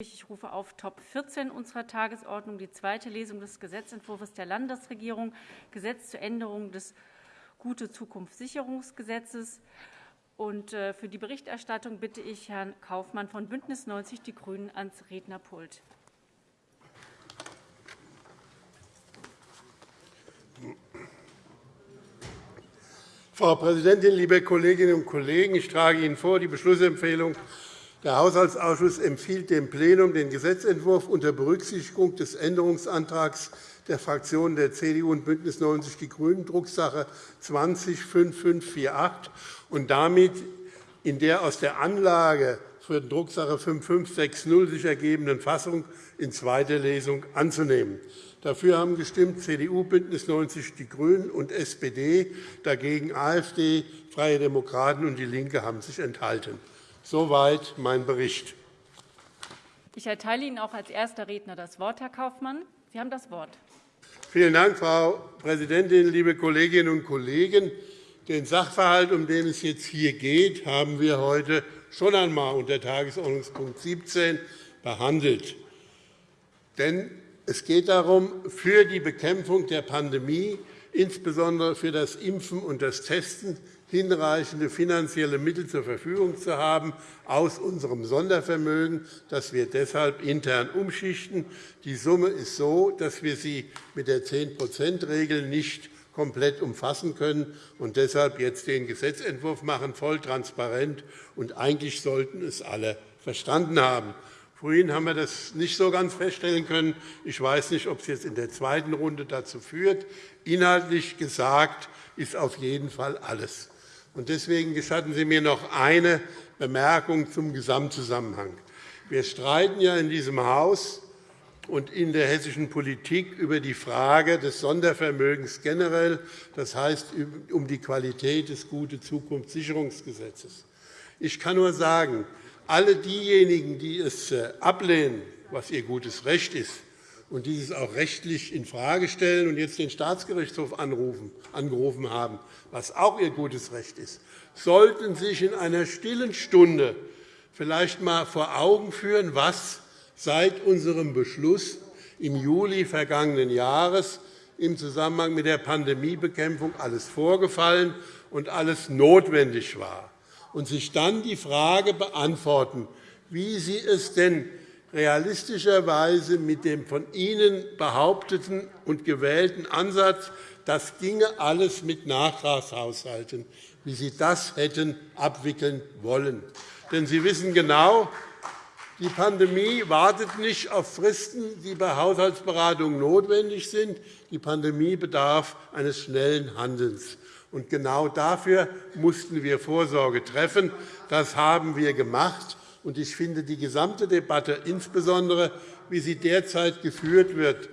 Ich rufe auf Top 14 unserer Tagesordnung die zweite Lesung des Gesetzentwurfs der Landesregierung, Gesetz zur Änderung des Gute Zukunft Sicherungsgesetzes. Und äh, für die Berichterstattung bitte ich Herrn Kaufmann von Bündnis 90 Die Grünen ans Rednerpult. Frau Präsidentin, liebe Kolleginnen und Kollegen! Ich trage Ihnen vor die Beschlussempfehlung der Haushaltsausschuss empfiehlt dem Plenum, den Gesetzentwurf unter Berücksichtigung des Änderungsantrags der Fraktionen der CDU und BÜNDNIS 90 die GRÜNEN, Drucksache 20-5548, und damit in der aus der Anlage für Drucksache 5560 sich ergebenden Fassung in zweiter Lesung anzunehmen. Dafür haben gestimmt CDU, BÜNDNIS 90 die GRÜNEN und SPD, dagegen AfD, Freie Demokraten und DIE LINKE haben sich enthalten. Soweit mein Bericht. Ich erteile Ihnen auch als erster Redner das Wort, Herr Kaufmann. Sie haben das Wort. Vielen Dank, Frau Präsidentin, liebe Kolleginnen und Kollegen! Den Sachverhalt, um den es jetzt hier geht, haben wir heute schon einmal unter Tagesordnungspunkt 17 behandelt. Denn es geht darum, für die Bekämpfung der Pandemie, insbesondere für das Impfen und das Testen, hinreichende finanzielle Mittel zur Verfügung zu haben aus unserem Sondervermögen, das wir deshalb intern umschichten. Die Summe ist so, dass wir sie mit der 10-%-Regel nicht komplett umfassen können und deshalb jetzt den Gesetzentwurf machen, voll transparent. Und eigentlich sollten es alle verstanden haben. Vorhin haben wir das nicht so ganz feststellen können. Ich weiß nicht, ob es jetzt in der zweiten Runde dazu führt. Inhaltlich gesagt ist auf jeden Fall alles. Deswegen gestatten Sie mir noch eine Bemerkung zum Gesamtzusammenhang. Wir streiten ja in diesem Haus und in der hessischen Politik über die Frage des Sondervermögens generell, das heißt um die Qualität des Gute Zukunftssicherungsgesetzes. Ich kann nur sagen, alle diejenigen, die es äh, ablehnen, was ihr gutes Recht ist, und dieses auch rechtlich infrage stellen und jetzt den Staatsgerichtshof angerufen haben, was auch ihr gutes Recht ist, sollten sich in einer stillen Stunde vielleicht einmal vor Augen führen, was seit unserem Beschluss im Juli vergangenen Jahres im Zusammenhang mit der Pandemiebekämpfung alles vorgefallen und alles notwendig war, und sich dann die Frage beantworten, wie Sie es denn realistischerweise mit dem von Ihnen behaupteten und gewählten Ansatz, das ginge alles mit Nachtragshaushalten, wie Sie das hätten abwickeln wollen. Denn Sie wissen genau, die Pandemie wartet nicht auf Fristen, die bei Haushaltsberatungen notwendig sind. Die Pandemie bedarf eines schnellen Handelns. Und genau dafür mussten wir Vorsorge treffen. Das haben wir gemacht. Ich finde die gesamte Debatte, insbesondere wie sie derzeit geführt wird,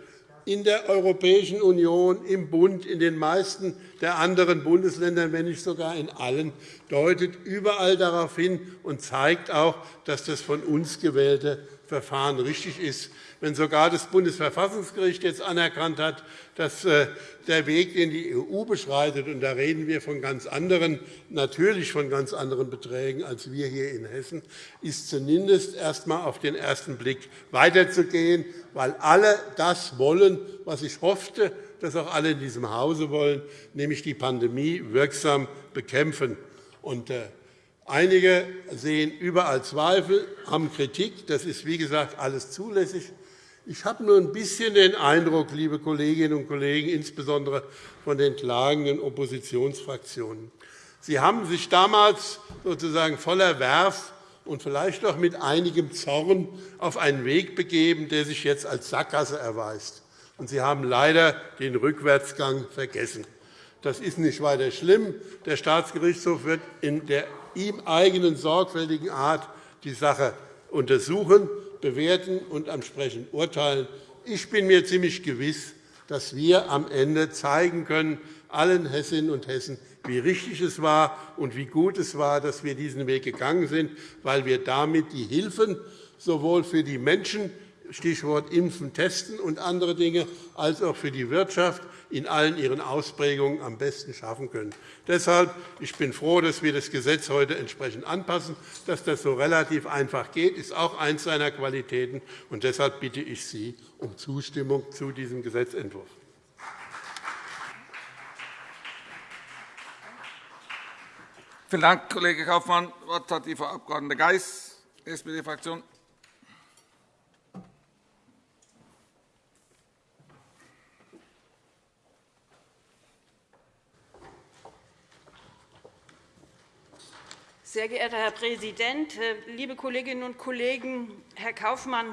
in der Europäischen Union, im Bund, in den meisten der anderen Bundesländer, wenn nicht sogar in allen, deutet überall darauf hin und zeigt auch, dass das von uns gewählte Verfahren richtig ist wenn sogar das Bundesverfassungsgericht jetzt anerkannt hat, dass äh, der Weg, den die EU beschreitet, und da reden wir von ganz anderen, natürlich von ganz anderen Beträgen als wir hier in Hessen, ist zumindest erst einmal auf den ersten Blick weiterzugehen, weil alle das wollen, was ich hoffte, dass auch alle in diesem Hause wollen, nämlich die Pandemie wirksam bekämpfen. Und, äh, Einige sehen überall Zweifel, haben Kritik. Das ist, wie gesagt, alles zulässig. Ich habe nur ein bisschen den Eindruck, liebe Kolleginnen und Kollegen, insbesondere von den klagenden Oppositionsfraktionen, Sie haben sich damals sozusagen voller Werf und vielleicht auch mit einigem Zorn auf einen Weg begeben, der sich jetzt als Sackgasse erweist. Und Sie haben leider den Rückwärtsgang vergessen. Das ist nicht weiter schlimm. Der Staatsgerichtshof wird in der ihm eigenen sorgfältigen Art die Sache untersuchen bewerten und entsprechend urteilen. Ich bin mir ziemlich gewiss, dass wir am Ende zeigen können, allen Hessinnen und Hessen, wie richtig es war und wie gut es war, dass wir diesen Weg gegangen sind, weil wir damit die Hilfen sowohl für die Menschen Stichwort Impfen, Testen und andere Dinge, als auch für die Wirtschaft in allen ihren Ausprägungen am besten schaffen können. Deshalb ich bin froh, dass wir das Gesetz heute entsprechend anpassen. Dass das so relativ einfach geht, ist auch eines seiner Qualitäten. Und deshalb bitte ich Sie um Zustimmung zu diesem Gesetzentwurf. Vielen Dank, Kollege Kaufmann. Das Wort hat die Frau Abg. Geis, SPD-Fraktion. Sehr geehrter Herr Präsident, äh, liebe Kolleginnen und Kollegen! Herr Kaufmann,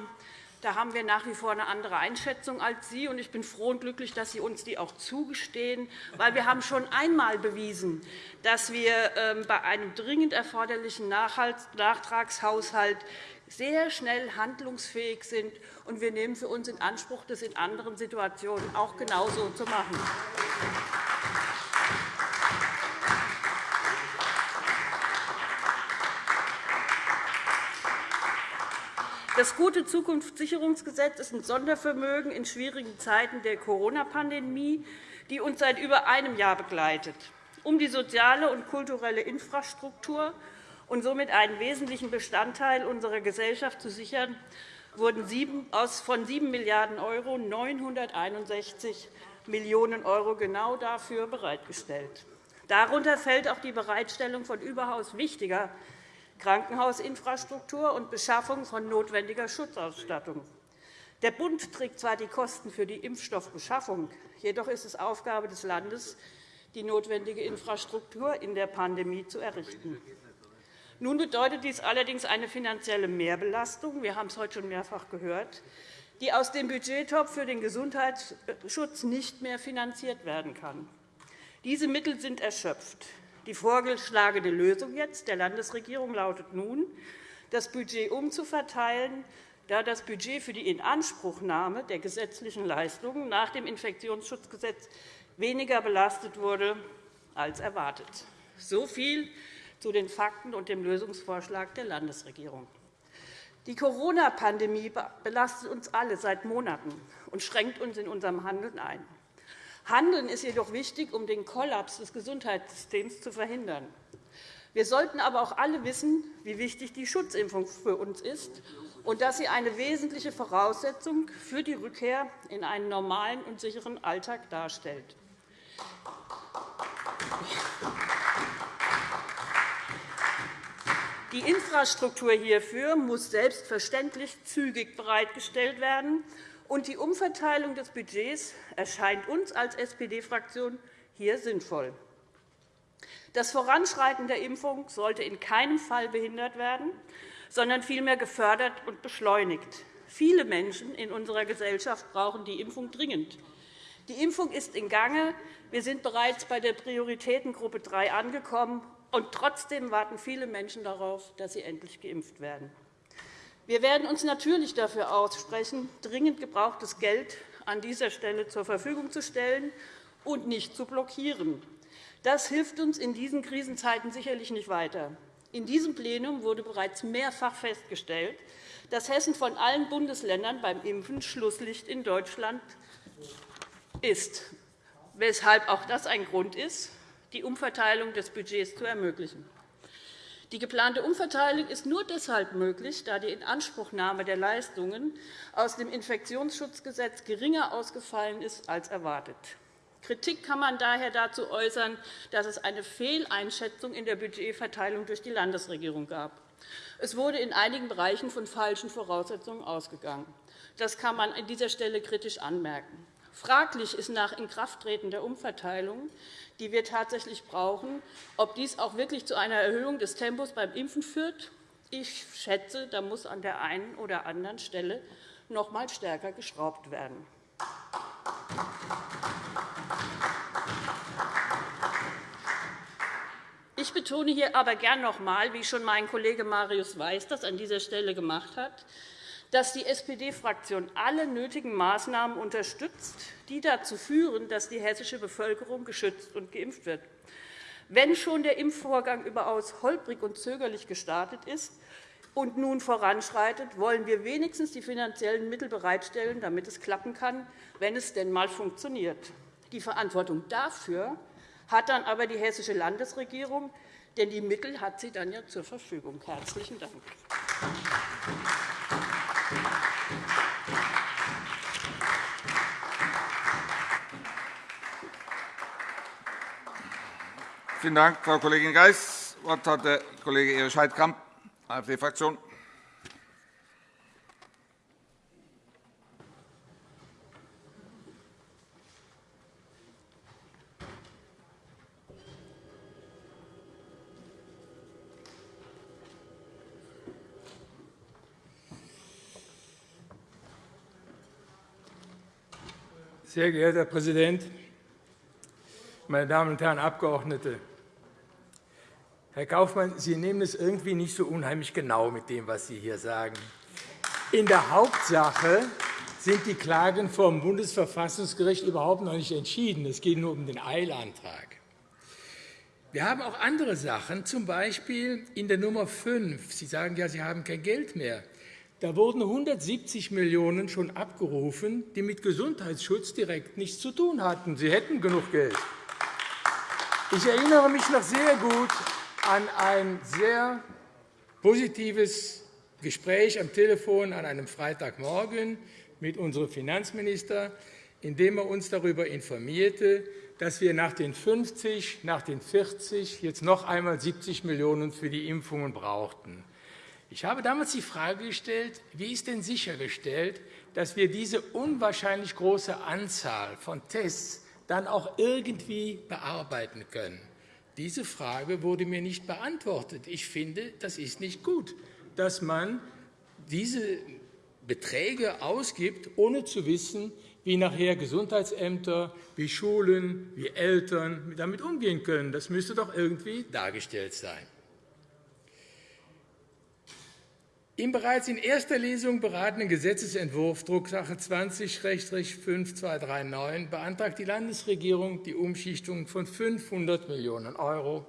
da haben wir nach wie vor eine andere Einschätzung als Sie. Und ich bin froh und glücklich, dass Sie uns die auch zugestehen. Weil wir haben schon einmal bewiesen, dass wir ähm, bei einem dringend erforderlichen Nachtragshaushalt sehr schnell handlungsfähig sind. Und wir nehmen für uns in Anspruch, das in anderen Situationen auch genauso zu machen. Das gute Zukunftssicherungsgesetz ist ein Sondervermögen in schwierigen Zeiten der Corona-Pandemie, die uns seit über einem Jahr begleitet. Um die soziale und kulturelle Infrastruktur und somit einen wesentlichen Bestandteil unserer Gesellschaft zu sichern, wurden von 7 Milliarden € 961 Millionen € genau dafür bereitgestellt. Darunter fällt auch die Bereitstellung von überaus wichtiger Krankenhausinfrastruktur und Beschaffung von notwendiger Schutzausstattung. Der Bund trägt zwar die Kosten für die Impfstoffbeschaffung, jedoch ist es Aufgabe des Landes, die notwendige Infrastruktur in der Pandemie zu errichten. Nun bedeutet dies allerdings eine finanzielle Mehrbelastung. Wir haben es heute schon mehrfach gehört die aus dem Budgettopf für den Gesundheitsschutz nicht mehr finanziert werden kann. Diese Mittel sind erschöpft. Die vorgeschlagene Lösung jetzt der Landesregierung lautet nun, das Budget umzuverteilen, da das Budget für die Inanspruchnahme der gesetzlichen Leistungen nach dem Infektionsschutzgesetz weniger belastet wurde als erwartet. So viel zu den Fakten und dem Lösungsvorschlag der Landesregierung. Die Corona-Pandemie belastet uns alle seit Monaten und schränkt uns in unserem Handeln ein. Handeln ist jedoch wichtig, um den Kollaps des Gesundheitssystems zu verhindern. Wir sollten aber auch alle wissen, wie wichtig die Schutzimpfung für uns ist und dass sie eine wesentliche Voraussetzung für die Rückkehr in einen normalen und sicheren Alltag darstellt. Die Infrastruktur hierfür muss selbstverständlich zügig bereitgestellt werden und die Umverteilung des Budgets erscheint uns als SPD-Fraktion hier sinnvoll. Das Voranschreiten der Impfung sollte in keinem Fall behindert werden, sondern vielmehr gefördert und beschleunigt. Viele Menschen in unserer Gesellschaft brauchen die Impfung dringend. Die Impfung ist in Gange. Wir sind bereits bei der Prioritätengruppe 3 angekommen. Und trotzdem warten viele Menschen darauf, dass sie endlich geimpft werden. Wir werden uns natürlich dafür aussprechen, dringend gebrauchtes Geld an dieser Stelle zur Verfügung zu stellen und nicht zu blockieren. Das hilft uns in diesen Krisenzeiten sicherlich nicht weiter. In diesem Plenum wurde bereits mehrfach festgestellt, dass Hessen von allen Bundesländern beim Impfen Schlusslicht in Deutschland ist, weshalb auch das ein Grund ist, die Umverteilung des Budgets zu ermöglichen. Die geplante Umverteilung ist nur deshalb möglich, da die Inanspruchnahme der Leistungen aus dem Infektionsschutzgesetz geringer ausgefallen ist als erwartet. Kritik kann man daher dazu äußern, dass es eine Fehleinschätzung in der Budgetverteilung durch die Landesregierung gab. Es wurde in einigen Bereichen von falschen Voraussetzungen ausgegangen. Das kann man an dieser Stelle kritisch anmerken. Fraglich ist nach Inkrafttreten der Umverteilung, die wir tatsächlich brauchen, ob dies auch wirklich zu einer Erhöhung des Tempos beim Impfen führt. Ich schätze, da muss an der einen oder anderen Stelle noch einmal stärker geschraubt werden. Ich betone hier aber gern noch einmal, wie schon mein Kollege Marius Weiß das an dieser Stelle gemacht hat, dass die SPD-Fraktion alle nötigen Maßnahmen unterstützt, die dazu führen, dass die hessische Bevölkerung geschützt und geimpft wird. Wenn schon der Impfvorgang überaus holprig und zögerlich gestartet ist, und nun voranschreitet, wollen wir wenigstens die finanziellen Mittel bereitstellen, damit es klappen kann, wenn es denn einmal funktioniert. Die Verantwortung dafür hat dann aber die hessische Landesregierung, denn die Mittel hat sie dann ja zur Verfügung. – Herzlichen Dank. Vielen Dank, Frau Kollegin Geis. Das Wort hat der Kollege Erich Heidkamp, AfD-Fraktion. Sehr geehrter Herr Präsident, meine Damen und Herren Abgeordnete! Herr Kaufmann, Sie nehmen es irgendwie nicht so unheimlich genau mit dem, was Sie hier sagen. In der Hauptsache sind die Klagen vor dem Bundesverfassungsgericht überhaupt noch nicht entschieden. Es geht nur um den Eilantrag. Wir haben auch andere Sachen, z. B. in der Nummer 5. Sie sagen ja, Sie haben kein Geld mehr. Da wurden 170 Millionen € schon abgerufen, die mit Gesundheitsschutz direkt nichts zu tun hatten. Sie hätten genug Geld. Ich erinnere mich noch sehr gut an ein sehr positives Gespräch am Telefon an einem Freitagmorgen mit unserem Finanzminister, in dem er uns darüber informierte, dass wir nach den 50, nach den 40 jetzt noch einmal 70 Millionen € für die Impfungen brauchten. Ich habe damals die Frage gestellt, wie ist denn sichergestellt, dass wir diese unwahrscheinlich große Anzahl von Tests dann auch irgendwie bearbeiten können. Diese Frage wurde mir nicht beantwortet. Ich finde, das ist nicht gut, dass man diese Beträge ausgibt, ohne zu wissen, wie nachher Gesundheitsämter, wie Schulen, wie Eltern damit umgehen können. Das müsste doch irgendwie dargestellt sein. Im bereits in erster Lesung beratenen Gesetzentwurf Drucksache 20-5239 beantragt die Landesregierung die Umschichtung von 500 Millionen €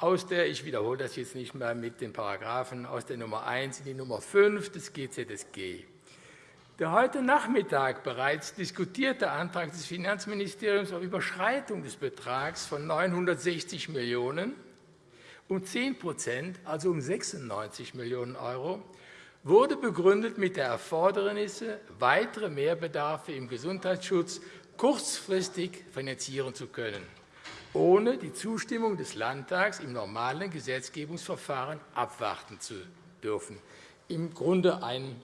aus der, ich wiederhole das jetzt nicht mehr mit den Paragraphen, aus der Nummer 1 in die Nummer 5 des GZSG. Der heute Nachmittag bereits diskutierte Antrag des Finanzministeriums auf Überschreitung des Betrags von 960 Millionen € um 10% also um 96 Millionen € wurde begründet mit der Erfordernis, weitere Mehrbedarfe im Gesundheitsschutz kurzfristig finanzieren zu können, ohne die Zustimmung des Landtags im normalen Gesetzgebungsverfahren abwarten zu dürfen. Im Grunde ein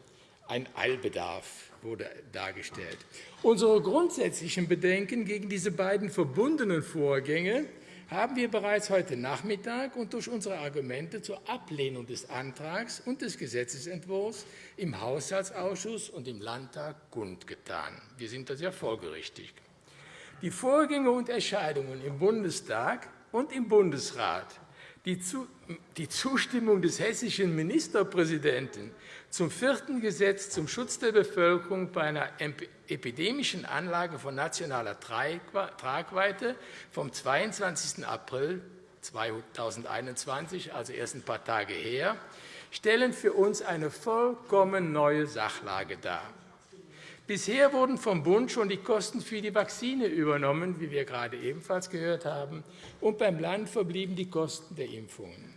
Eilbedarf wurde dargestellt. Unsere grundsätzlichen Bedenken gegen diese beiden verbundenen Vorgänge haben wir bereits heute Nachmittag und durch unsere Argumente zur Ablehnung des Antrags und des Gesetzentwurfs im Haushaltsausschuss und im Landtag kundgetan. Wir sind da sehr folgerichtig. Die Vorgänge und Entscheidungen im Bundestag und im Bundesrat die Zustimmung des hessischen Ministerpräsidenten zum vierten Gesetz zum Schutz der Bevölkerung bei einer epidemischen Anlage von nationaler Tragweite vom 22. April 2021, also erst ein paar Tage her, stellen für uns eine vollkommen neue Sachlage dar. Bisher wurden vom Bund schon die Kosten für die Vakzine übernommen, wie wir gerade ebenfalls gehört haben, und beim Land verblieben die Kosten der Impfungen.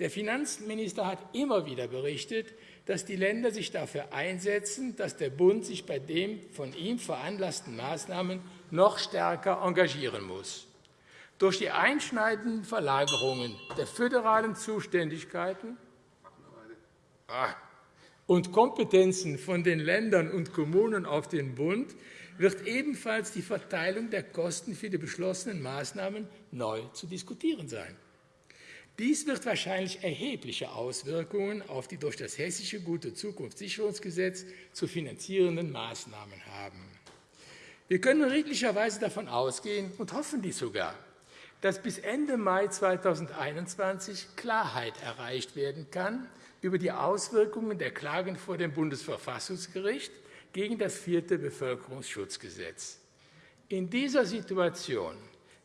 Der Finanzminister hat immer wieder berichtet, dass die Länder sich dafür einsetzen, dass der Bund sich bei den von ihm veranlassten Maßnahmen noch stärker engagieren muss. Durch die einschneidenden Verlagerungen der föderalen Zuständigkeiten und Kompetenzen von den Ländern und Kommunen auf den Bund wird ebenfalls die Verteilung der Kosten für die beschlossenen Maßnahmen neu zu diskutieren sein. Dies wird wahrscheinlich erhebliche Auswirkungen auf die durch das Hessische Gute Zukunftssicherungsgesetz zu finanzierenden Maßnahmen haben. Wir können redlicherweise davon ausgehen und hoffen dies sogar, dass bis Ende Mai 2021 Klarheit erreicht werden kann über die Auswirkungen der Klagen vor dem Bundesverfassungsgericht gegen das vierte Bevölkerungsschutzgesetz. In dieser Situation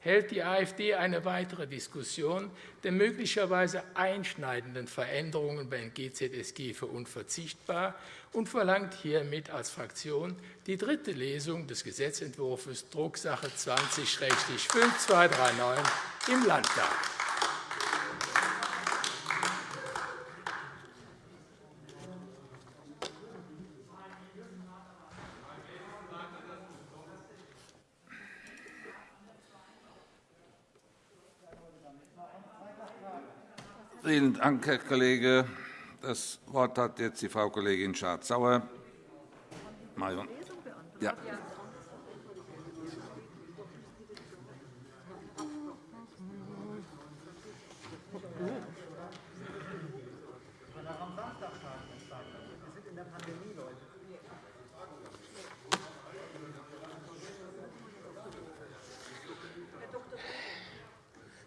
hält die AfD eine weitere Diskussion der möglicherweise einschneidenden Veränderungen beim GZSG für unverzichtbar und verlangt hiermit als Fraktion die dritte Lesung des Gesetzentwurfs Drucksache 20-5239 im Landtag. Vielen Dank, Herr Kollege. Das Wort hat jetzt die Frau Kollegin Schardt-Sauer. Ja.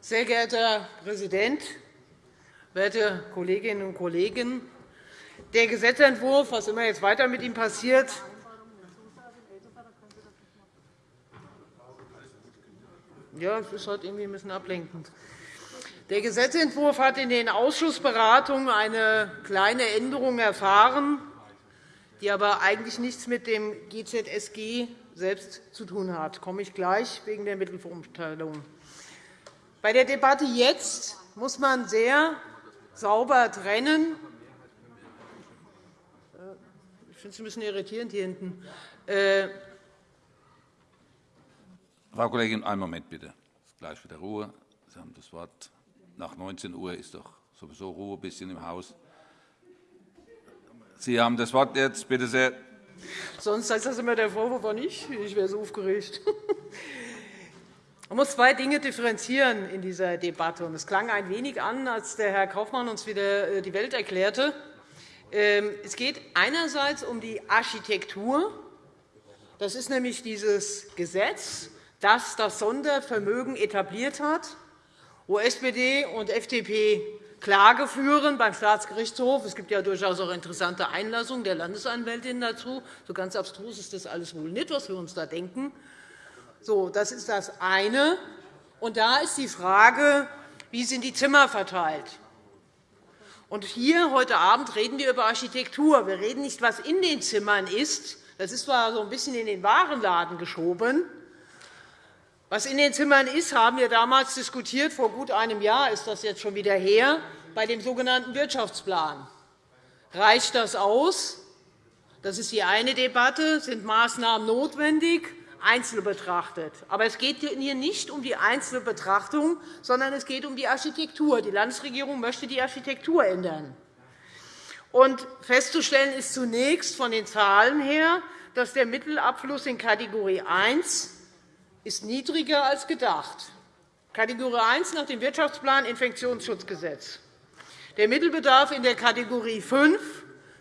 Sehr geehrter Herr Präsident, werte Kolleginnen und Kollegen! Der Gesetzentwurf, was immer jetzt weiter mit ihm passiert, ja, es ist halt irgendwie ein bisschen ablenkend. Der Gesetzentwurf hat in den Ausschussberatungen eine kleine Änderung erfahren, die aber eigentlich nichts mit dem GZSG selbst zu tun hat. Da komme ich gleich wegen der Mittelverumteilung. Bei der Debatte jetzt muss man sehr sauber trennen. Ich finde es ein bisschen irritierend hier hinten. Äh, Frau Kollegin, einen Moment bitte. Gleich wieder Ruhe. Sie haben das Wort. Nach 19 Uhr ist doch sowieso Ruhe ein bisschen im Haus. Sie haben das Wort jetzt, bitte sehr. Sonst heißt das immer der Vorwurf war nicht. Ich wäre so aufgeregt. Man muss zwei Dinge differenzieren in dieser Debatte. Es klang ein wenig an, als der Herr Kaufmann uns wieder äh, die Welt erklärte. Ähm, es geht einerseits um die Architektur. Das ist nämlich dieses Gesetz, das das Sondervermögen etabliert hat, wo SPD und FDP Klage führen beim Staatsgerichtshof. Es gibt ja durchaus auch interessante Einlassungen der Landesanwältin dazu. So ganz abstrus ist das alles wohl nicht, was wir uns da denken. So, das ist das eine. Und da ist die Frage, wie sind die Zimmer verteilt? Und hier heute Abend reden wir über Architektur. Wir reden nicht, was in den Zimmern ist. Das ist zwar so ein bisschen in den Warenladen geschoben. Was in den Zimmern ist, haben wir damals diskutiert. Vor gut einem Jahr ist das jetzt schon wieder her, bei dem sogenannten Wirtschaftsplan. Reicht das aus? Das ist die eine Debatte. Sind Maßnahmen notwendig? Einzeln betrachtet. Aber es geht hier nicht um die einzelne Betrachtung, sondern es geht um die Architektur. Die Landesregierung möchte die Architektur ändern. Und festzustellen ist zunächst von den Zahlen her, dass der Mittelabfluss in Kategorie 1 ist niedriger als gedacht. Kategorie 1 nach dem Wirtschaftsplan Infektionsschutzgesetz. Der Mittelbedarf in der Kategorie 5,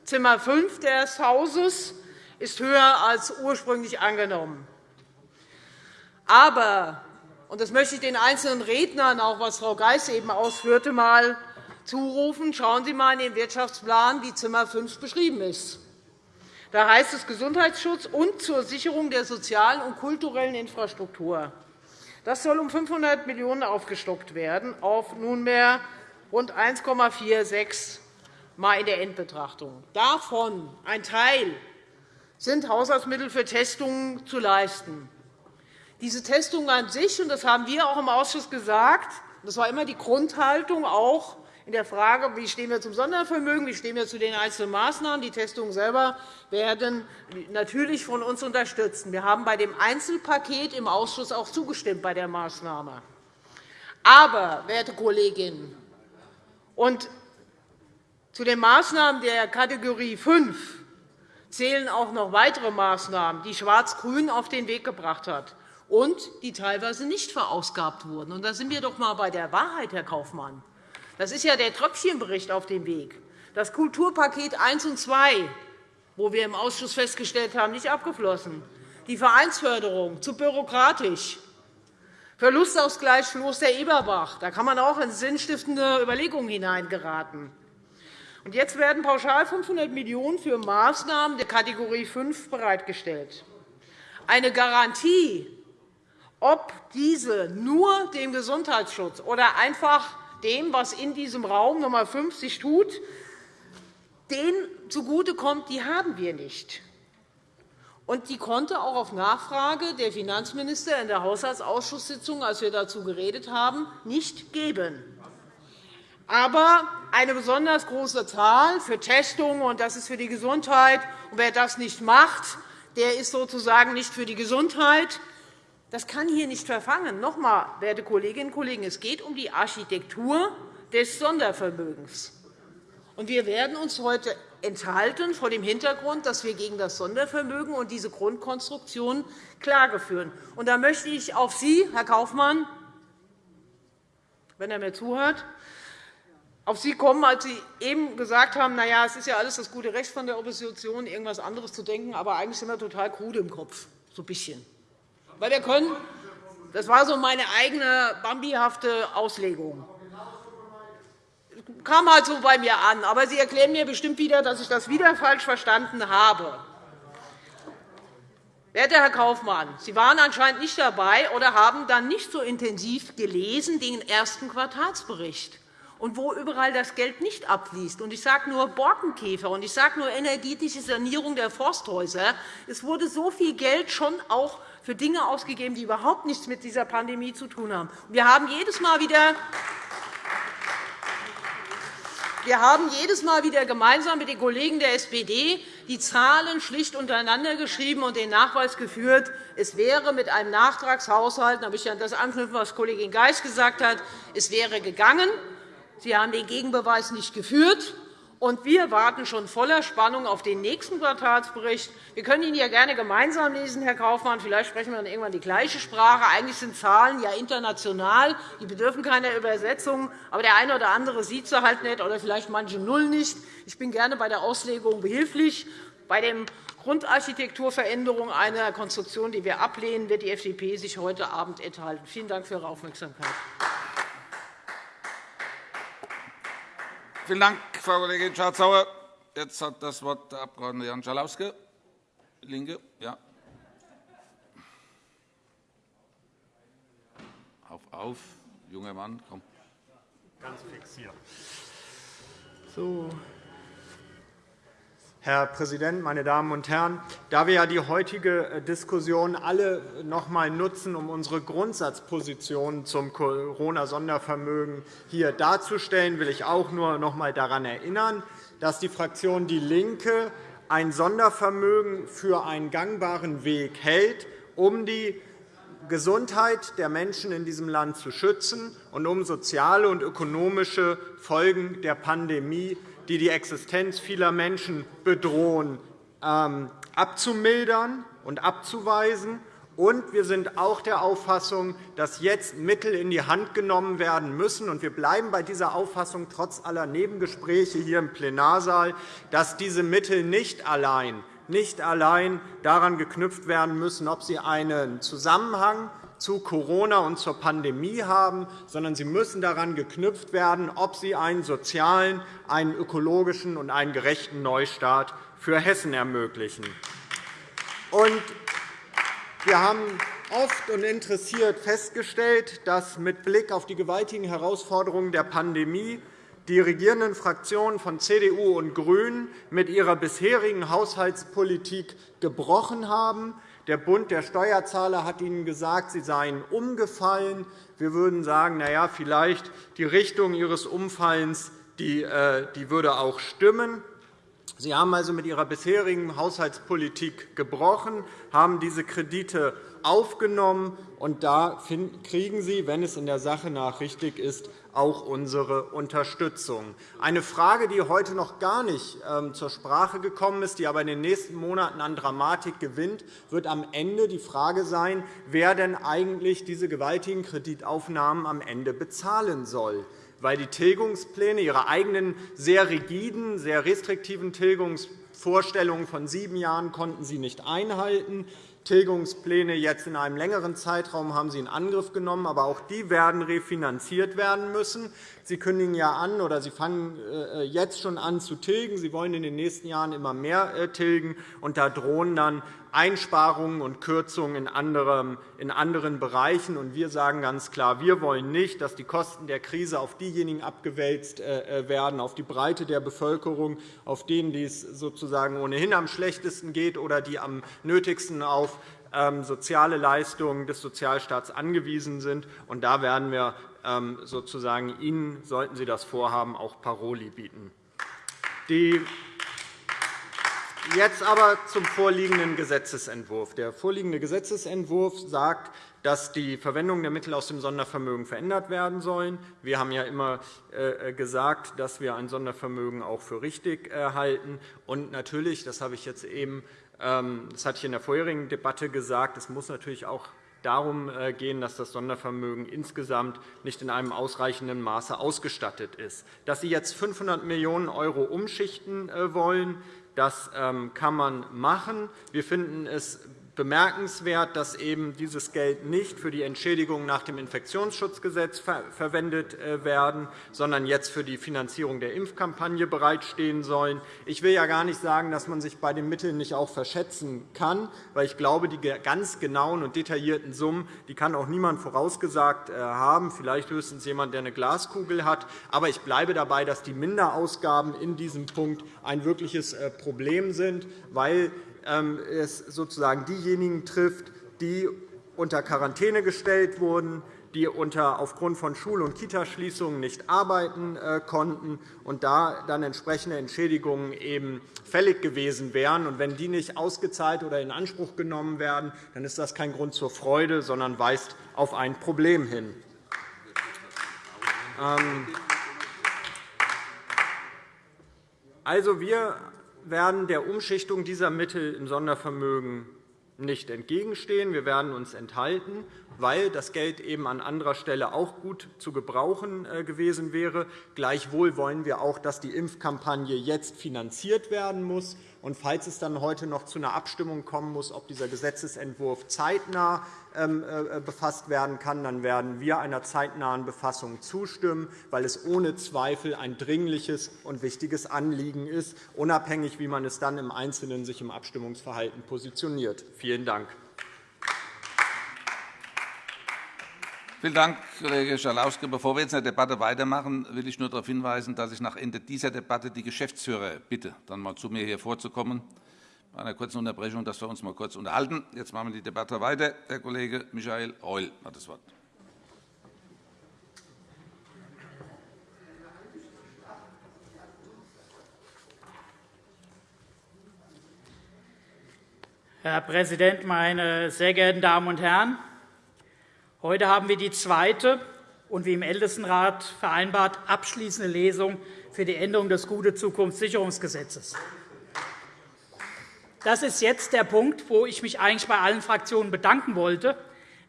Zimmer 5 des Hauses, ist höher als ursprünglich angenommen. Aber, und das möchte ich den einzelnen Rednern, auch was Frau Geis eben ausführte, mal zurufen, schauen Sie einmal in den Wirtschaftsplan, wie Zimmer 5 beschrieben ist. Da heißt es Gesundheitsschutz und zur Sicherung der sozialen und kulturellen Infrastruktur. Das soll um 500 Millionen € aufgestockt werden, auf nunmehr rund 1,46 Mal in der Endbetrachtung. Davon ein Teil sind Haushaltsmittel für Testungen zu leisten. Diese Testung an sich, und das haben wir auch im Ausschuss gesagt, das war immer die Grundhaltung, auch in der Frage, wie stehen wir zum Sondervermögen, wie stehen wir zu den einzelnen Maßnahmen. Die Testungen selber werden natürlich von uns unterstützt. Wir haben bei dem Einzelpaket im Ausschuss auch zugestimmt bei der Maßnahme. Aber, werte Kolleginnen, und zu den Maßnahmen der Kategorie 5 zählen auch noch weitere Maßnahmen, die Schwarz-Grün auf den Weg gebracht hat und die teilweise nicht verausgabt wurden. Und da sind wir doch einmal bei der Wahrheit, Herr Kaufmann. Das ist ja der Tröpfchenbericht auf dem Weg. Das Kulturpaket 1 und 2, wo wir im Ausschuss festgestellt haben, nicht abgeflossen. Die Vereinsförderung zu bürokratisch. Verlustausgleich Floß der Eberbach. Da kann man auch in sinnstiftende Überlegungen hineingeraten. Und jetzt werden pauschal 500 Millionen € für Maßnahmen der Kategorie 5 bereitgestellt. Eine Garantie ob diese nur dem Gesundheitsschutz oder einfach dem, was in diesem Raum Nummer 50 tut, denen zugutekommt, die haben wir nicht. Und die konnte auch auf Nachfrage der Finanzminister in der Haushaltsausschusssitzung, als wir dazu geredet haben, nicht geben. Aber eine besonders große Zahl für Testungen, und das ist für die Gesundheit. Und wer das nicht macht, der ist sozusagen nicht für die Gesundheit. Das kann hier nicht verfangen. Noch einmal, werte Kolleginnen und Kollegen, es geht um die Architektur des Sondervermögens. Wir werden uns heute enthalten vor dem Hintergrund, dass wir gegen das Sondervermögen und diese Grundkonstruktion Klage führen. Da möchte ich auf Sie, Herr Kaufmann, wenn er mir zuhört, auf Sie kommen, als Sie eben gesagt haben, na ja, es ist ja alles das gute Recht von der Opposition, irgendwas anderes zu denken, aber eigentlich sind wir total krude im Kopf, so ein bisschen. Weil wir können, das war so meine eigene bambihafte Auslegung kam halt so bei mir an. Aber Sie erklären mir bestimmt wieder, dass ich das wieder falsch verstanden habe. Werter Herr Kaufmann, Sie waren anscheinend nicht dabei oder haben dann nicht so intensiv gelesen den ersten Quartalsbericht und wo überall das Geld nicht abfließt. Ich sage nur Borkenkäfer und ich sage nur energetische Sanierung der Forsthäuser. Es wurde so viel Geld schon auch für Dinge ausgegeben, die überhaupt nichts mit dieser Pandemie zu tun haben. Wir haben jedes Mal wieder wir haben jedes Mal wieder gemeinsam mit den Kollegen der SPD die Zahlen schlicht untereinander geschrieben und den Nachweis geführt, es wäre mit einem Nachtragshaushalt, da habe ich an das anknüpfen, was Kollegin Geis gesagt hat, es wäre gegangen. Sie haben den Gegenbeweis nicht geführt. Und wir warten schon voller Spannung auf den nächsten Quartalsbericht. Wir können ihn ja gerne gemeinsam lesen, Herr Kaufmann. Vielleicht sprechen wir dann irgendwann die gleiche Sprache. Eigentlich sind Zahlen ja international. Die bedürfen keiner Übersetzung. Aber der eine oder andere sieht sie halt nicht, oder vielleicht manche Null nicht. Ich bin gerne bei der Auslegung behilflich. Bei der Grundarchitekturveränderung einer Konstruktion, die wir ablehnen, wird die FDP sich heute Abend enthalten. Vielen Dank für Ihre Aufmerksamkeit. Vielen Dank, Frau Kollegin Schardt-Sauer. Jetzt hat das Wort der Abg. Jan Schalauske, LINKE. Ja. Auf, auf, junger Mann, komm. Ganz fix hier. So. Herr Präsident, meine Damen und Herren! Da wir ja die heutige äh, Diskussion alle noch einmal nutzen, um unsere Grundsatzposition zum Corona-Sondervermögen hier darzustellen, will ich auch nur noch einmal daran erinnern, dass die Fraktion DIE LINKE ein Sondervermögen für einen gangbaren Weg hält, um die Gesundheit der Menschen in diesem Land zu schützen und um soziale und ökonomische Folgen der Pandemie die die Existenz vieler Menschen bedrohen, ähm, abzumildern und abzuweisen. Und wir sind auch der Auffassung, dass jetzt Mittel in die Hand genommen werden müssen. wir bleiben bei dieser Auffassung trotz aller Nebengespräche hier im Plenarsaal, dass diese Mittel nicht allein, nicht allein daran geknüpft werden müssen, ob sie einen Zusammenhang zu Corona und zur Pandemie haben, sondern sie müssen daran geknüpft werden, ob sie einen sozialen, einen ökologischen und einen gerechten Neustart für Hessen ermöglichen. Wir haben oft und interessiert festgestellt, dass mit Blick auf die gewaltigen Herausforderungen der Pandemie die regierenden Fraktionen von CDU und GRÜNEN mit ihrer bisherigen Haushaltspolitik gebrochen haben. Der Bund der Steuerzahler hat Ihnen gesagt, Sie seien umgefallen. Wir würden sagen, na ja, vielleicht die Richtung Ihres Umfallens die, äh, die würde auch stimmen. Sie haben also mit Ihrer bisherigen Haushaltspolitik gebrochen, haben diese Kredite aufgenommen, und da kriegen Sie, wenn es in der Sache nach richtig ist, auch unsere Unterstützung. Eine Frage, die heute noch gar nicht ähm, zur Sprache gekommen ist, die aber in den nächsten Monaten an Dramatik gewinnt, wird am Ende die Frage sein, wer denn eigentlich diese gewaltigen Kreditaufnahmen am Ende bezahlen soll weil die Tilgungspläne, ihre eigenen sehr rigiden, sehr restriktiven Tilgungsvorstellungen von sieben Jahren konnten sie nicht einhalten. Tilgungspläne jetzt in einem längeren Zeitraum haben Sie in Angriff genommen, aber auch die werden refinanziert werden müssen. Sie kündigen ja an oder Sie fangen äh, jetzt schon an zu tilgen. Sie wollen in den nächsten Jahren immer mehr äh, tilgen, und da drohen dann Einsparungen und Kürzungen in anderen Bereichen. Wir sagen ganz klar, wir wollen nicht, dass die Kosten der Krise auf diejenigen abgewälzt äh, werden, auf die Breite der Bevölkerung, auf denen dies sozusagen ohnehin am schlechtesten geht oder die am nötigsten auf ähm, soziale Leistungen des Sozialstaats angewiesen sind. da werden wir ähm, sozusagen Ihnen, sollten Sie das vorhaben, auch Paroli bieten. Die Jetzt aber zum vorliegenden Gesetzentwurf. Der vorliegende Gesetzentwurf sagt, dass die Verwendung der Mittel aus dem Sondervermögen verändert werden sollen. Wir haben ja immer äh, gesagt, dass wir ein Sondervermögen auch für richtig äh, halten. Und natürlich, das habe ich jetzt eben, ähm, das hatte ich in der vorherigen Debatte gesagt, es muss natürlich auch darum äh, gehen, dass das Sondervermögen insgesamt nicht in einem ausreichenden Maße ausgestattet ist. Dass Sie jetzt 500 Millionen € umschichten wollen, das ähm, kann man machen. Wir finden es bemerkenswert, dass eben dieses Geld nicht für die Entschädigung nach dem Infektionsschutzgesetz verwendet äh, werden, sondern jetzt für die Finanzierung der Impfkampagne bereitstehen sollen. Ich will ja gar nicht sagen, dass man sich bei den Mitteln nicht auch verschätzen kann, weil ich glaube, die ganz genauen und detaillierten Summen die kann auch niemand vorausgesagt äh, haben, vielleicht höchstens jemand, der eine Glaskugel hat. Aber ich bleibe dabei, dass die Minderausgaben in diesem Punkt ein wirkliches äh, Problem sind, weil es sozusagen diejenigen trifft, die unter Quarantäne gestellt wurden, die aufgrund von Schul- und Kitaschließungen nicht arbeiten äh, konnten und da dann entsprechende Entschädigungen eben fällig gewesen wären. Und wenn die nicht ausgezahlt oder in Anspruch genommen werden, dann ist das kein Grund zur Freude, sondern weist auf ein Problem hin. Ähm, also, wir werden der Umschichtung dieser Mittel im Sondervermögen nicht entgegenstehen. Wir werden uns enthalten, weil das Geld eben an anderer Stelle auch gut zu gebrauchen äh, gewesen wäre. Gleichwohl wollen wir auch, dass die Impfkampagne jetzt finanziert werden muss. Und falls es dann heute noch zu einer Abstimmung kommen muss, ob dieser Gesetzentwurf zeitnah ähm, äh, befasst werden kann, dann werden wir einer zeitnahen Befassung zustimmen, weil es ohne Zweifel ein dringliches und wichtiges Anliegen ist, unabhängig, wie man es dann im Einzelnen sich im Abstimmungsverhalten positioniert. Vielen Dank. Vielen Dank, Kollege Schalauske. Bevor wir jetzt in der Debatte weitermachen, will ich nur darauf hinweisen, dass ich nach Ende dieser Debatte die Geschäftsführer bitte, dann mal zu mir hier vorzukommen, bei einer kurzen Unterbrechung, dass wir uns mal kurz unterhalten. Jetzt machen wir die Debatte weiter. Herr Kollege Michael Reul hat das Wort. Herr Präsident, meine sehr geehrten Damen und Herren! Heute haben wir die zweite und wie im Ältestenrat vereinbart abschließende Lesung für die Änderung des Gute-Zukunft-Sicherungsgesetzes. Das ist jetzt der Punkt, wo ich mich eigentlich bei allen Fraktionen bedanken wollte,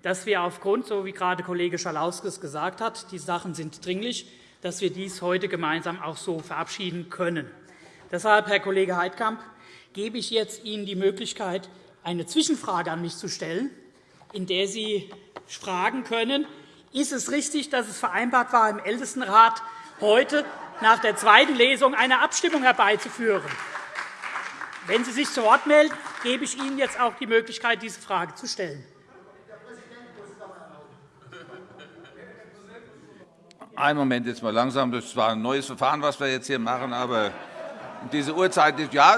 dass wir aufgrund, so wie gerade Kollege Schalauskes gesagt hat, die Sachen sind dringlich, dass wir dies heute gemeinsam auch so verabschieden können. Deshalb, Herr Kollege Heidkamp, gebe ich jetzt Ihnen die Möglichkeit, eine Zwischenfrage an mich zu stellen, in der Sie fragen können, ist es richtig, dass es vereinbart war, im Ältestenrat heute nach der zweiten Lesung eine Abstimmung herbeizuführen? Wenn Sie sich zu Wort melden, gebe ich Ihnen jetzt auch die Möglichkeit, diese Frage zu stellen. Einen Moment jetzt mal langsam. Das zwar ein neues Verfahren, was wir jetzt hier machen, aber diese Uhrzeit ist ja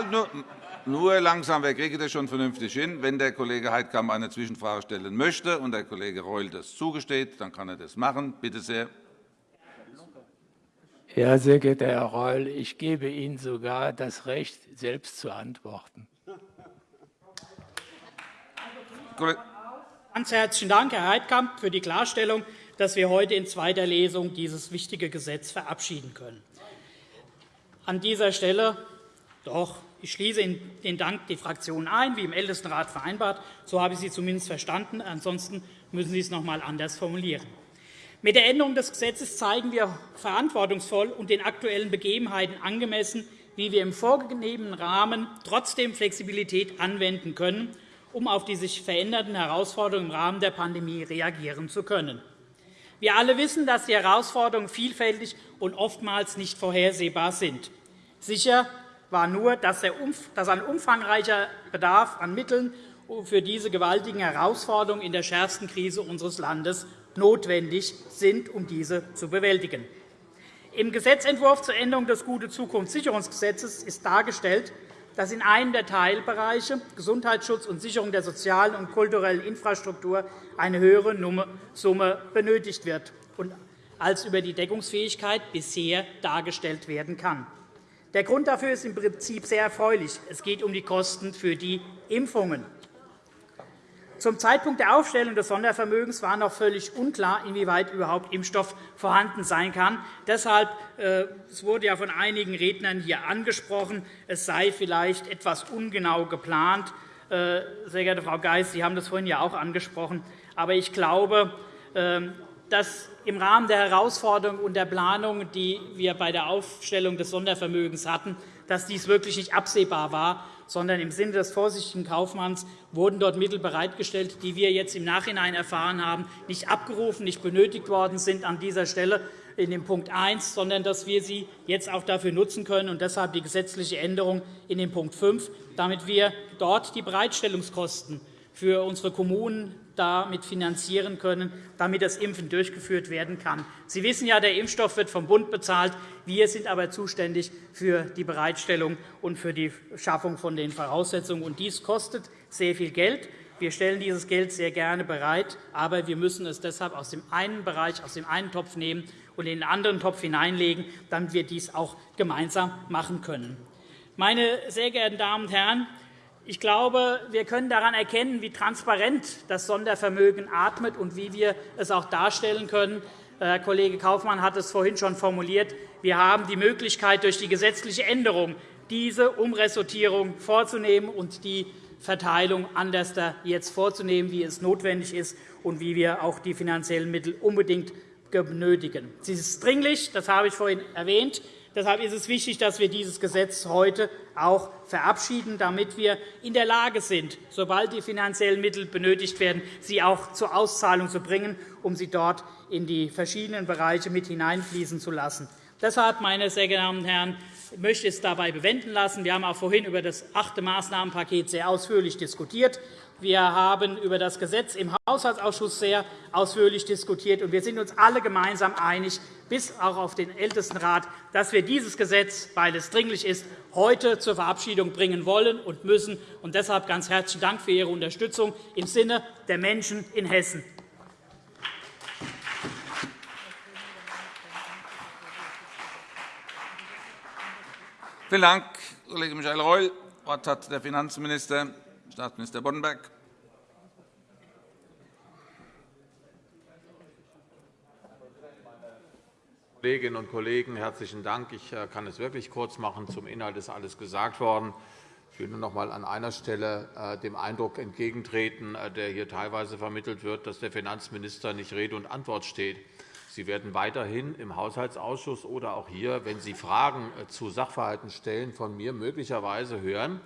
nur langsam, wir kriegen das schon vernünftig hin. Wenn der Kollege Heidkamp eine Zwischenfrage stellen möchte und der Kollege Reul das zugesteht, dann kann er das machen. Bitte sehr. Ja, sehr geehrter Herr Reul, ich gebe Ihnen sogar das Recht, selbst zu antworten. Ganz herzlichen Dank, Herr Heidkamp, für die Klarstellung, dass wir heute in zweiter Lesung dieses wichtige Gesetz verabschieden können. An dieser Stelle doch ich schließe den Dank die Fraktionen ein, wie im Ältestenrat vereinbart. So habe ich Sie zumindest verstanden. Ansonsten müssen Sie es noch einmal anders formulieren. Mit der Änderung des Gesetzes zeigen wir verantwortungsvoll und den aktuellen Begebenheiten angemessen, wie wir im vorgegebenen Rahmen trotzdem Flexibilität anwenden können, um auf die sich verändernden Herausforderungen im Rahmen der Pandemie reagieren zu können. Wir alle wissen, dass die Herausforderungen vielfältig und oftmals nicht vorhersehbar sind. Sicher war nur, dass ein umfangreicher Bedarf an Mitteln für diese gewaltigen Herausforderungen in der schärfsten Krise unseres Landes notwendig sind, um diese zu bewältigen. Im Gesetzentwurf zur Änderung des Gute-Zukunft-Sicherungsgesetzes ist dargestellt, dass in einem der Teilbereiche Gesundheitsschutz und Sicherung der sozialen und kulturellen Infrastruktur eine höhere Summe benötigt wird, als über die Deckungsfähigkeit bisher dargestellt werden kann. Der Grund dafür ist im Prinzip sehr erfreulich. Es geht um die Kosten für die Impfungen. Zum Zeitpunkt der Aufstellung des Sondervermögens war noch völlig unklar, inwieweit überhaupt Impfstoff vorhanden sein kann. Deshalb äh, es wurde ja von einigen Rednern hier angesprochen, es sei vielleicht etwas ungenau geplant. Äh, sehr geehrte Frau Geis, Sie haben das vorhin ja auch angesprochen. Aber ich glaube, ähm, dass im Rahmen der Herausforderungen und der Planung, die wir bei der Aufstellung des Sondervermögens hatten, dass dies wirklich nicht absehbar war sondern im Sinne des vorsichtigen Kaufmanns wurden dort Mittel bereitgestellt, die wir jetzt im Nachhinein erfahren haben, nicht abgerufen, nicht benötigt worden sind an dieser Stelle in dem Punkt 1, sondern dass wir sie jetzt auch dafür nutzen können, und deshalb die gesetzliche Änderung in dem Punkt 5, damit wir dort die Bereitstellungskosten für unsere Kommunen damit finanzieren können, damit das Impfen durchgeführt werden kann. Sie wissen ja, der Impfstoff wird vom Bund bezahlt. Wir sind aber zuständig für die Bereitstellung und für die Schaffung von den Voraussetzungen. Und dies kostet sehr viel Geld. Wir stellen dieses Geld sehr gerne bereit, aber wir müssen es deshalb aus dem einen Bereich, aus dem einen Topf nehmen und in den anderen Topf hineinlegen, damit wir dies auch gemeinsam machen können. Meine sehr geehrten Damen und Herren, ich glaube, wir können daran erkennen, wie transparent das Sondervermögen atmet und wie wir es auch darstellen können. Herr Kollege Kaufmann hat es vorhin schon formuliert. Wir haben die Möglichkeit, durch die gesetzliche Änderung diese Umressortierung vorzunehmen und die Verteilung anders jetzt vorzunehmen, wie es notwendig ist und wie wir auch die finanziellen Mittel unbedingt benötigen. Sie ist dringlich, das habe ich vorhin erwähnt. Deshalb ist es wichtig, dass wir dieses Gesetz heute auch verabschieden, damit wir in der Lage sind, sobald die finanziellen Mittel benötigt werden, sie auch zur Auszahlung zu bringen, um sie dort in die verschiedenen Bereiche mit hineinfließen zu lassen. Deshalb, meine sehr geehrten Damen und Herren, möchte ich es dabei bewenden lassen. Wir haben auch vorhin über das achte Maßnahmenpaket sehr ausführlich diskutiert. Wir haben über das Gesetz im Haushaltsausschuss sehr ausführlich diskutiert. und Wir sind uns alle gemeinsam einig, bis auch auf den Ältestenrat, dass wir dieses Gesetz, weil es dringlich ist, heute zur Verabschiedung bringen wollen und müssen. Und deshalb ganz herzlichen Dank für Ihre Unterstützung im Sinne der Menschen in Hessen. Vielen Dank, Kollege Michael Reul. Das Wort hat der Finanzminister. Staatsminister Boddenberg. Kolleginnen und Kollegen, herzlichen Dank. Ich äh, kann es wirklich kurz machen. Zum Inhalt ist alles gesagt worden. Ich will nur noch einmal an einer Stelle äh, dem Eindruck entgegentreten, äh, der hier teilweise vermittelt wird, dass der Finanzminister nicht Rede und Antwort steht. Sie werden weiterhin im Haushaltsausschuss oder auch hier, wenn Sie Fragen zu Sachverhalten stellen, von mir möglicherweise hören,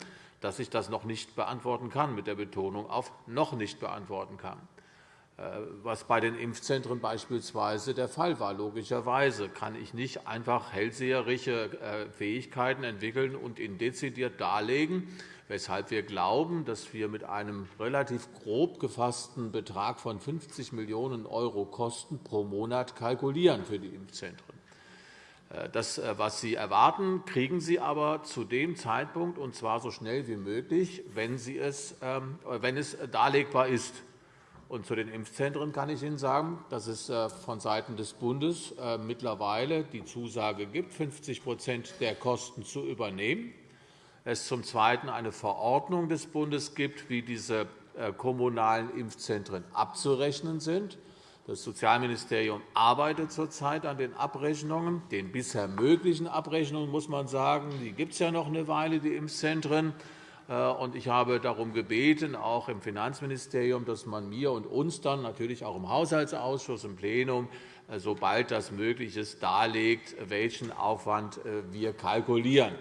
dass ich das noch nicht beantworten kann, mit der Betonung auf noch nicht beantworten kann, äh, was bei den Impfzentren beispielsweise der Fall war. Logischerweise kann ich nicht einfach hellseherische äh, Fähigkeiten entwickeln und ihnen dezidiert darlegen, weshalb wir glauben, dass wir mit einem relativ grob gefassten Betrag von 50 Millionen € Kosten pro Monat kalkulieren für die Impfzentren. Äh, das, äh, was Sie erwarten, kriegen Sie aber zu dem Zeitpunkt, und zwar so schnell wie möglich, wenn, Sie es, ähm, wenn es darlegbar ist. Und zu den Impfzentren kann ich Ihnen sagen, dass es äh, vonseiten des Bundes mittlerweile die Zusage gibt, 50% der Kosten zu übernehmen. Es zum Zweiten eine Verordnung des Bundes gibt, wie diese kommunalen Impfzentren abzurechnen sind. Das Sozialministerium arbeitet zurzeit an den Abrechnungen, den bisher möglichen Abrechnungen, muss man sagen. Die gibt es ja noch eine Weile, die Impfzentren. Äh, ich habe darum gebeten, auch im Finanzministerium, dass man mir und uns dann natürlich auch im Haushaltsausschuss, im Plenum, äh, sobald das möglich ist, darlegt, welchen Aufwand äh, wir kalkulieren.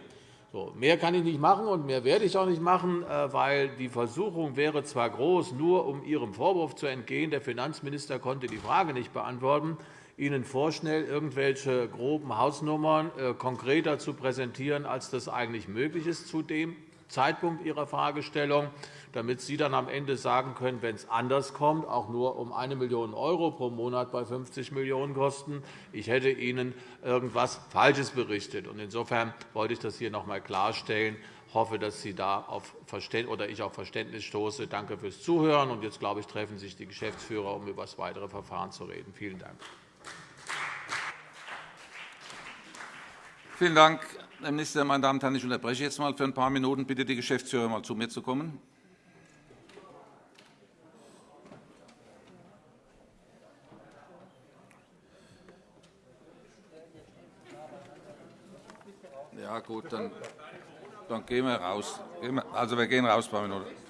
So, mehr kann ich nicht machen, und mehr werde ich auch nicht machen, äh, weil die Versuchung wäre zwar groß, nur um Ihrem Vorwurf zu entgehen, der Finanzminister konnte die Frage nicht beantworten, Ihnen vorschnell irgendwelche groben Hausnummern äh, konkreter zu präsentieren, als das eigentlich möglich ist zu dem Zeitpunkt Ihrer Fragestellung damit Sie dann am Ende sagen können, wenn es anders kommt, auch nur um 1 Million € pro Monat bei 50 Millionen € kosten, ich hätte Ihnen irgendetwas Falsches berichtet. Insofern wollte ich das hier noch einmal klarstellen. Ich hoffe, dass Sie da auf oder ich auf Verständnis stoße. Danke fürs Zuhören. Und jetzt, glaube ich, treffen sich die Geschäftsführer, um über das weitere Verfahren zu reden. Vielen Dank. Vielen Dank, Herr Minister. Meine Damen und Herren, ich unterbreche jetzt einmal für ein paar Minuten. Bitte die Geschäftsführer, einmal zu mir zu kommen. Ja, gut, dann, dann gehen wir raus. Also, wir gehen raus, ein paar Minuten.